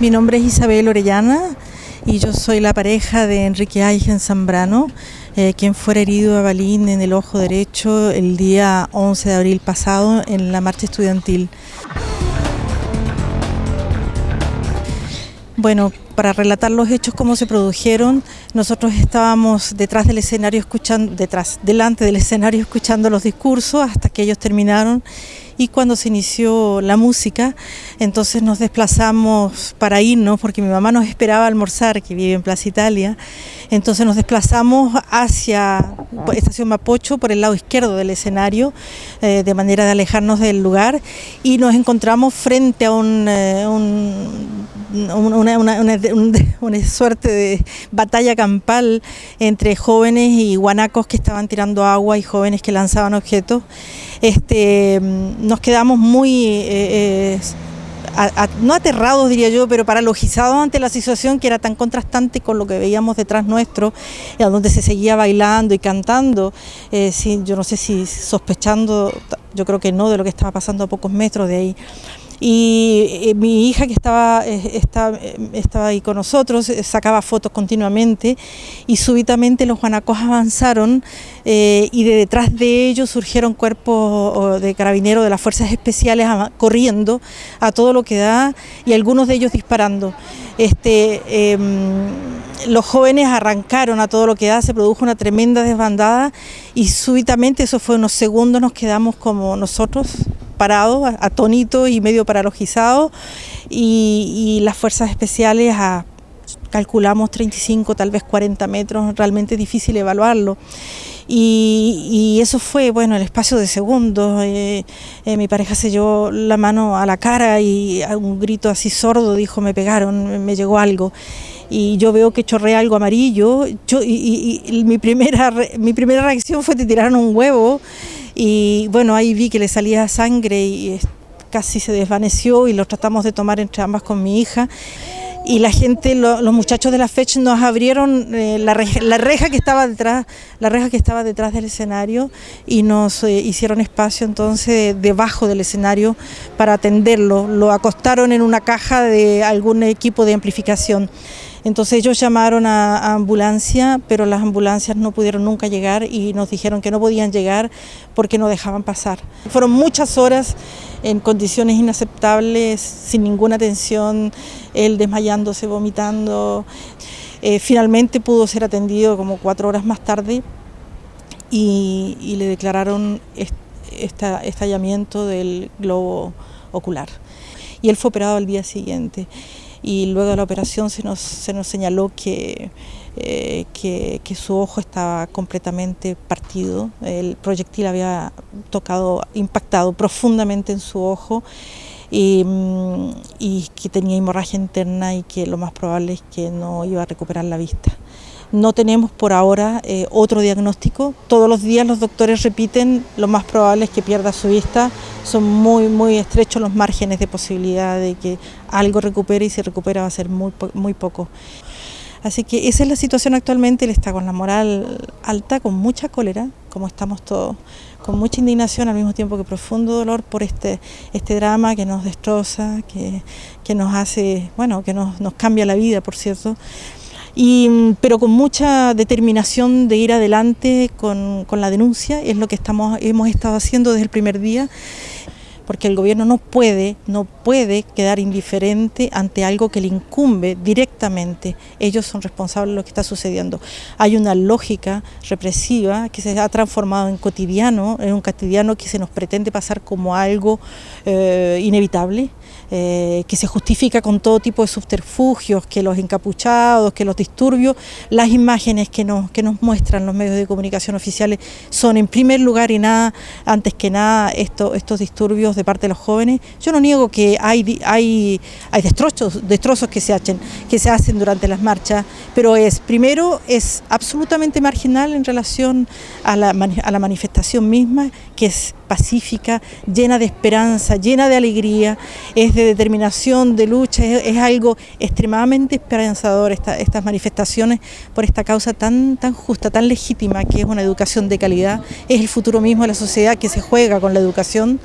Mi nombre es Isabel Orellana y yo soy la pareja de Enrique Aigen Zambrano, eh, quien fue herido a balín en el ojo derecho el día 11 de abril pasado en la marcha estudiantil. Bueno, para relatar los hechos cómo se produjeron, nosotros estábamos detrás del escenario escuchando, detrás, delante del escenario escuchando los discursos hasta que ellos terminaron y cuando se inició la música, entonces nos desplazamos para irnos, porque mi mamá nos esperaba almorzar, que vive en Plaza Italia, entonces nos desplazamos hacia Estación Mapocho, por el lado izquierdo del escenario, eh, de manera de alejarnos del lugar, y nos encontramos frente a un, eh, una, suerte de batalla campal entre jóvenes y guanacos que estaban tirando agua y jóvenes que lanzaban objetos. Este, nos quedamos muy... Eh, eh, no aterrados diría yo, pero paralogizados ante la situación que era tan contrastante con lo que veíamos detrás nuestro, donde se seguía bailando y cantando, eh, yo no sé si sospechando, yo creo que no, de lo que estaba pasando a pocos metros de ahí y eh, mi hija que estaba, eh, estaba, estaba, ahí con nosotros eh, sacaba fotos continuamente y súbitamente los guanacos avanzaron y de detrás de ellos surgieron cuerpos de carabineros de las fuerzas especiales corriendo a todo lo que da y algunos de ellos disparando. Este, em, los jóvenes arrancaron a todo lo que da, se produjo una tremenda desbandada y súbitamente, eso fue unos segundos, nos quedamos como nosotros parado, atónito y medio paralogizado, y, las fuerzas especiales calculamos 35, tal vez 40 metros, realmente difícil evaluarlo. Y, eso fue, bueno, el espacio de segundos. Eh, eh, mi pareja se llevó la mano a la cara y un grito así sordo dijo, me pegaron, me llegó algo. Y yo veo que chorrea algo amarillo. Yo, y, mi, primera, mi primera reacción fue de tirar un huevo y bueno, ahí vi que le salía sangre y casi se desvaneció y lo tratamos de tomar entre ambas con mi hija y la gente, los muchachos de la fecha nos abrieron eh, la, reja, que estaba detrás, la reja que estaba detrás del escenario y nos eh, hicieron espacio entonces debajo del escenario para atenderlo. Lo acostaron en una caja de algún equipo de amplificación. Entonces ellos llamaron a, ambulancia, pero las ambulancias no pudieron nunca llegar y nos dijeron que no podían llegar porque no dejaban pasar. Fueron muchas horas en condiciones inaceptables, sin ninguna atención, él desmayándose, vomitando. Eh, finalmente pudo ser atendido como cuatro horas más tarde y, le declararon estallamiento del globo ocular. Y él fue operado al día siguiente y luego de la operación se nos, se nos señaló que, eh, que, su ojo estaba completamente partido, el proyectil había tocado, impactado profundamente en su ojo y, mm, y que tenía hemorragia interna y que lo más probable es que no iba a recuperar la vista. No tenemos por ahora eh, otro diagnóstico. Todos los días los doctores repiten, lo más probable es que pierda su vista. Son muy, muy estrechos los márgenes de posibilidad de que algo recupere y si recupera va a ser muy, muy poco. Así que esa es la situación actualmente, él está con la moral alta, con mucha cólera, como estamos todos, con mucha indignación al mismo tiempo que profundo dolor por este, este drama que nos destroza, que, que nos hace, bueno, que nos, nos cambia la vida, por cierto pero con mucha determinación de ir adelante con, la denuncia, es lo que estamos, hemos estado haciendo desde el primer día porque el gobierno no puede, no puede quedar indiferente ante algo que le incumbe directamente. Ellos son responsables de lo que está sucediendo. Hay una lógica represiva que se ha transformado en cotidiano, en un cotidiano que se nos pretende pasar como algo eh, inevitable, eh, que se justifica con todo tipo de subterfugios, que los encapuchados, que los disturbios, las imágenes que nos, que nos muestran los medios de comunicación oficiales son en primer lugar y nada, antes que nada, estos disturbios de parte de los jóvenes. Yo no niego que hay, hay, hay destrozos, destrozos que se, hacen, que se hacen durante las marchas, pero es, primero, es absolutamente marginal en relación a la, a la manifestación misma, que es pacífica, llena de esperanza, llena de alegría, es de determinación, de lucha, es, algo extremadamente esperanzador estas manifestaciones por esta causa tan, tan justa, tan legítima que es una educación de calidad, es el futuro mismo de la sociedad que se juega con la educación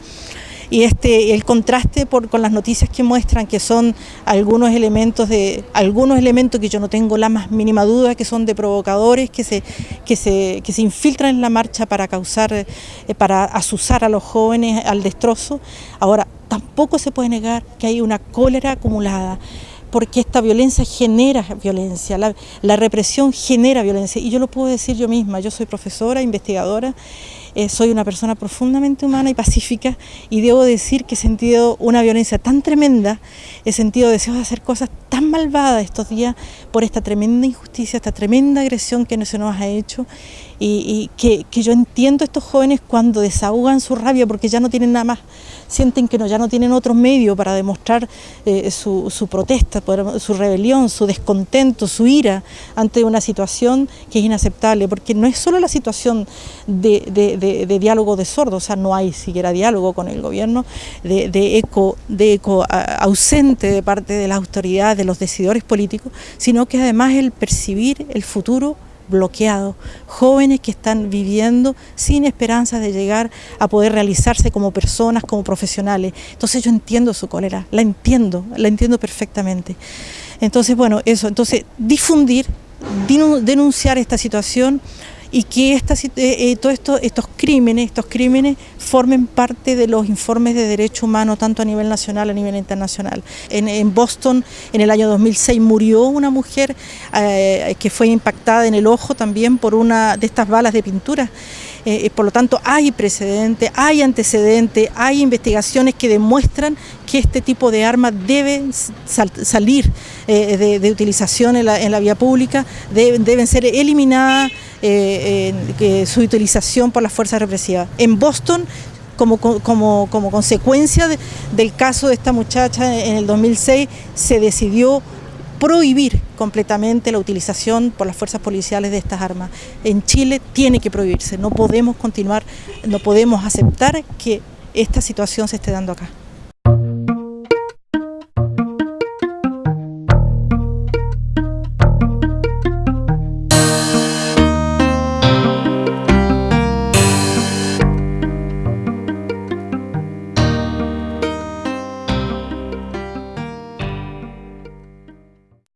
y este, el contraste por, con las noticias que muestran que son algunos elementos de algunos elementos que yo no tengo la más mínima duda que son de provocadores que se, que se, que se infiltran en la marcha para causar, eh, para asusar a los jóvenes al destrozo. Ahora, tampoco se puede negar que hay una cólera acumulada porque esta violencia genera violencia, la, represión genera violencia. Y yo lo puedo decir yo misma, yo soy profesora, investigadora, eh, soy una persona profundamente humana y pacífica y debo decir que he sentido una violencia tan tremenda, he sentido deseos de hacer cosas tan malvadas estos días por esta tremenda injusticia, esta tremenda agresión que se nos ha hecho y, que, yo entiendo estos jóvenes cuando desahogan su rabia porque ya no tienen nada más, sienten que no, ya no tienen otro medio para demostrar eh, su, protesta, su rebelión, su descontento, su ira ante una situación que es inaceptable, porque no es solo la situación de diálogo de sordos, o sea, no hay siquiera diálogo con el gobierno, de, eco, de eco ausente de parte de las autoridades, de los decidores políticos, sino que además el percibir el futuro bloqueado, jóvenes que están viviendo sin esperanza de llegar a poder realizarse como personas, como profesionales. Entonces yo entiendo su cólera, la entiendo, la entiendo perfectamente. Entonces, bueno, eso, entonces difundir, denunciar esta situación, y que esta, eh, eh, estos crímenes, estos crímenes formen parte de los informes de derechos humanos tanto a nivel nacional a nivel internacional. En, Boston en el año 2006 murió una mujer eh, que fue impactada en el ojo también por una de estas balas de pintura. Eh, por lo tanto hay precedente, hay antecedentes, hay investigaciones que demuestran que este tipo de armas deben sal salir eh, de, utilización en la, en la vía pública, de, deben ser eliminadas eh, su utilización por las fuerzas represivas. En Boston como, consecuencia de, del caso de esta muchacha en el 2006 se decidió prohibir completamente la utilización por las fuerzas policiales de estas armas. En Chile tiene que prohibirse, no podemos continuar, no podemos aceptar que esta situación se esté dando acá.